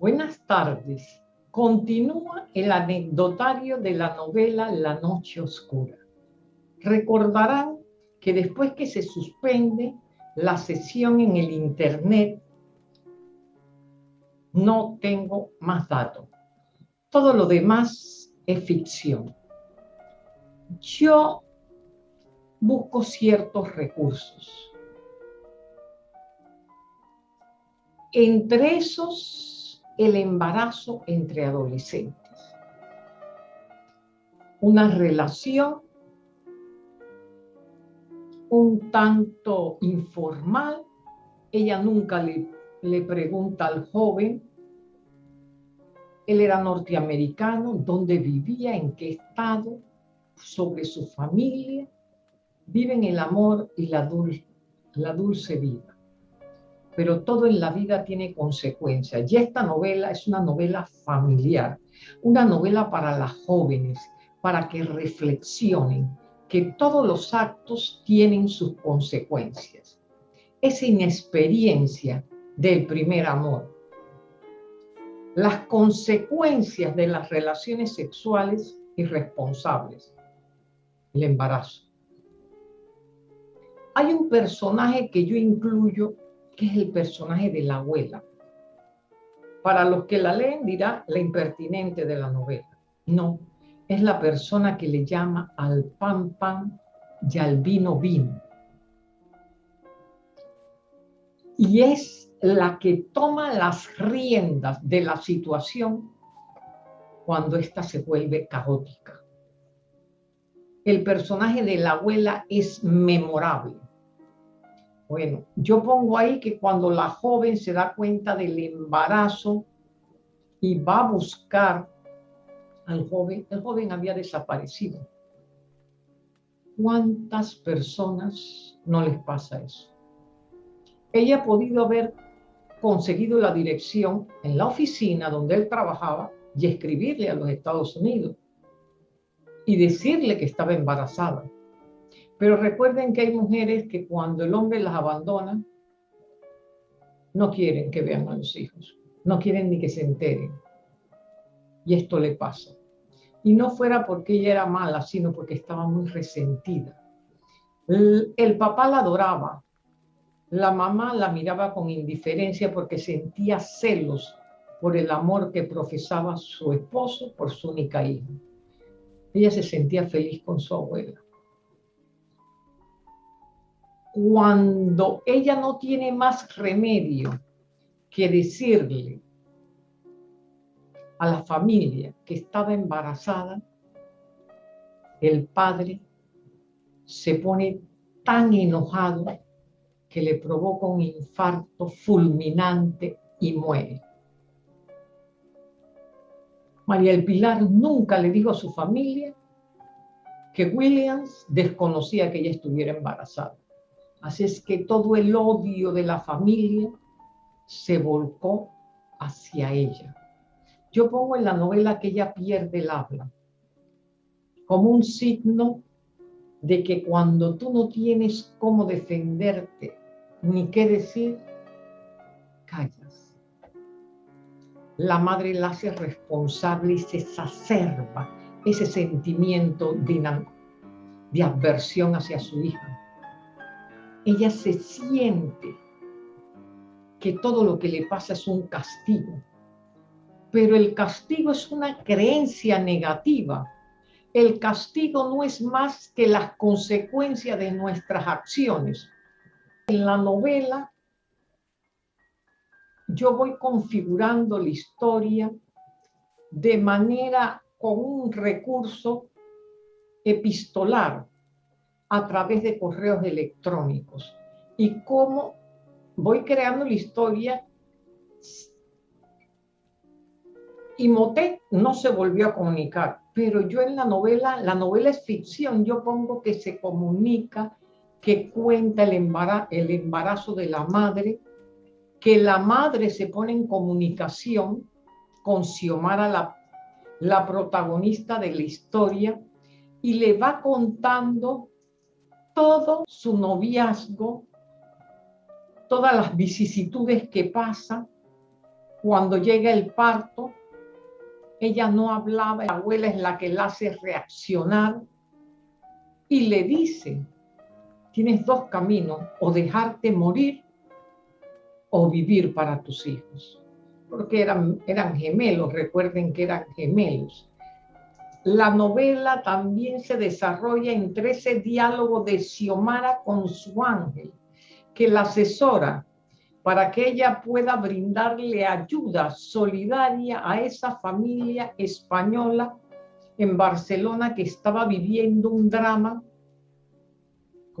Buenas tardes. Continúa el anecdotario de la novela La Noche Oscura. Recordarán que después que se suspende la sesión en el Internet, no tengo más datos. Todo lo demás es ficción. Yo busco ciertos recursos. Entre esos el embarazo entre adolescentes. Una relación un tanto informal. Ella nunca le, le pregunta al joven. Él era norteamericano, dónde vivía, en qué estado, sobre su familia. Viven el amor y la, la dulce vida pero todo en la vida tiene consecuencias. Y esta novela es una novela familiar, una novela para las jóvenes, para que reflexionen que todos los actos tienen sus consecuencias. Esa inexperiencia del primer amor, las consecuencias de las relaciones sexuales irresponsables, el embarazo. Hay un personaje que yo incluyo que es el personaje de la abuela. Para los que la leen dirá la impertinente de la novela. No, es la persona que le llama al pan pan y al vino vino. Y es la que toma las riendas de la situación cuando ésta se vuelve caótica. El personaje de la abuela es memorable bueno, yo pongo ahí que cuando la joven se da cuenta del embarazo y va a buscar al joven, el joven había desaparecido. ¿Cuántas personas no les pasa eso? Ella ha podido haber conseguido la dirección en la oficina donde él trabajaba y escribirle a los Estados Unidos y decirle que estaba embarazada pero recuerden que hay mujeres que cuando el hombre las abandona, no quieren que vean a los hijos, no quieren ni que se enteren. Y esto le pasa. Y no fuera porque ella era mala, sino porque estaba muy resentida. El, el papá la adoraba, la mamá la miraba con indiferencia porque sentía celos por el amor que profesaba su esposo por su única hija. Ella se sentía feliz con su abuela cuando ella no tiene más remedio que decirle a la familia que estaba embarazada, el padre se pone tan enojado que le provoca un infarto fulminante y muere. María El Pilar nunca le dijo a su familia que Williams desconocía que ella estuviera embarazada. Así es que todo el odio de la familia se volcó hacia ella. Yo pongo en la novela que ella pierde el habla, como un signo de que cuando tú no tienes cómo defenderte ni qué decir, callas. La madre la hace responsable y se exacerba ese sentimiento de, de aversión hacia su hija ella se siente que todo lo que le pasa es un castigo. Pero el castigo es una creencia negativa. El castigo no es más que las consecuencias de nuestras acciones. En la novela yo voy configurando la historia de manera con un recurso epistolar a través de correos electrónicos. Y cómo voy creando la historia y Motet no se volvió a comunicar, pero yo en la novela, la novela es ficción, yo pongo que se comunica, que cuenta el embarazo, el embarazo de la madre que la madre se pone en comunicación con Xiomara, la, la protagonista de la historia, y le va contando todo su noviazgo, todas las vicisitudes que pasa cuando llega el parto. Ella no hablaba, la abuela es la que la hace reaccionar y le dice, tienes dos caminos, o dejarte morir o vivir para tus hijos. Porque eran, gemelos, recuerden que eran gemelos. La novela también se desarrolla entre ese diálogo de Xiomara con su ángel, que la asesora para que ella pueda brindarle ayuda solidaria a esa familia española en Barcelona que estaba viviendo un drama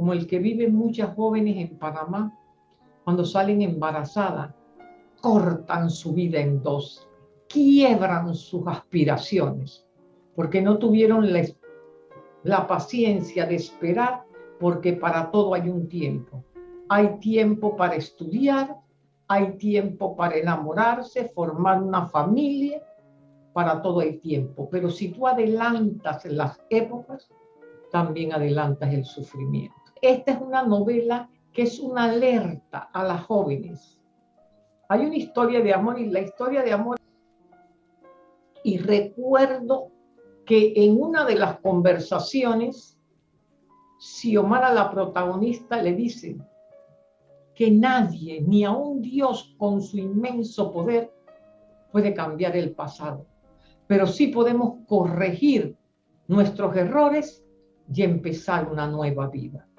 como el que viven muchas jóvenes en Panamá cuando salen embarazadas, cortan su vida en dos, quiebran sus aspiraciones, porque no tuvieron la, paciencia de esperar, porque para todo hay un tiempo. Hay tiempo para estudiar, hay tiempo para enamorarse, formar una familia, para todo hay tiempo. Pero si tú adelantas las épocas, también adelantas el sufrimiento. Esta es una novela que es una alerta a las jóvenes. Hay una historia de amor y la historia de amor. Y recuerdo que en una de las conversaciones, Xiomara, la protagonista, le dice que nadie, ni aun Dios con su inmenso poder, puede cambiar el pasado. Pero sí podemos corregir nuestros errores y empezar una nueva vida.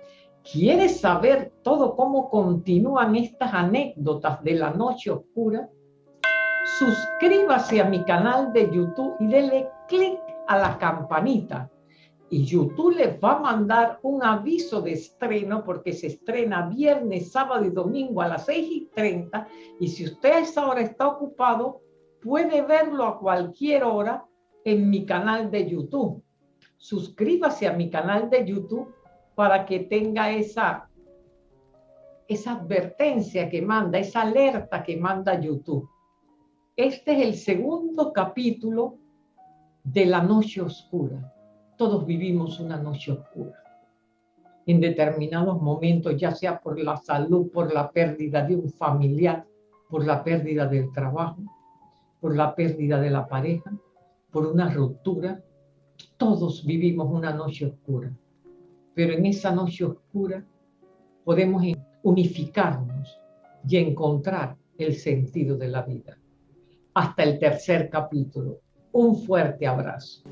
¿Quieres saber todo cómo continúan estas anécdotas de la noche oscura? Suscríbase a mi canal de YouTube y dele clic a la campanita. Y YouTube les va a mandar un aviso de estreno porque se estrena viernes, sábado y domingo a las 6 y 30. Y si usted a esa hora está ocupado, puede verlo a cualquier hora en mi canal de YouTube. Suscríbase a mi canal de YouTube para que tenga esa, esa advertencia que manda, esa alerta que manda YouTube. Este es el segundo capítulo de la noche oscura. Todos vivimos una noche oscura. En determinados momentos, ya sea por la salud, por la pérdida de un familiar, por la pérdida del trabajo, por la pérdida de la pareja, por una ruptura, todos vivimos una noche oscura pero en esa noche oscura podemos unificarnos y encontrar el sentido de la vida. Hasta el tercer capítulo. Un fuerte abrazo.